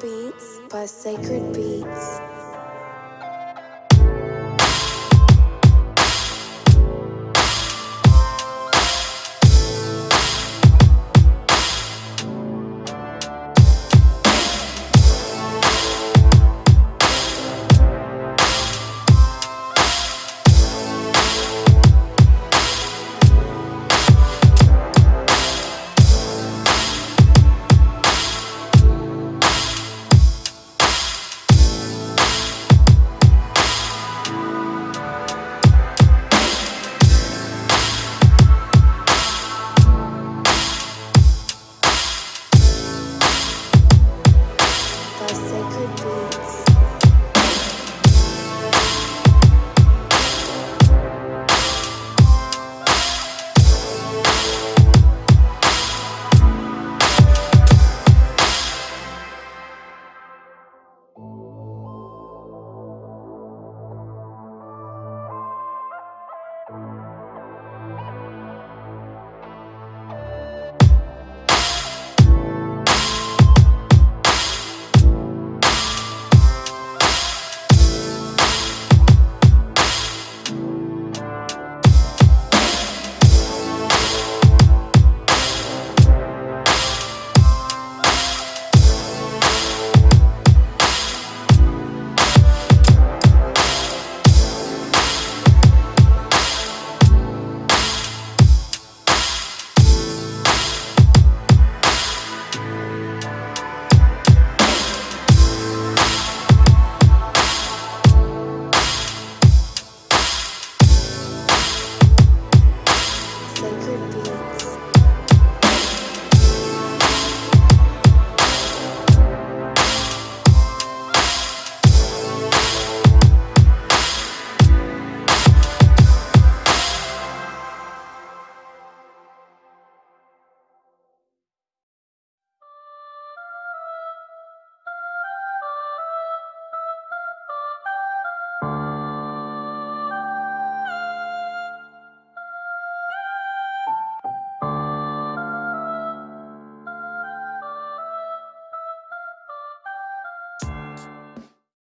Beats by Sacred Beats.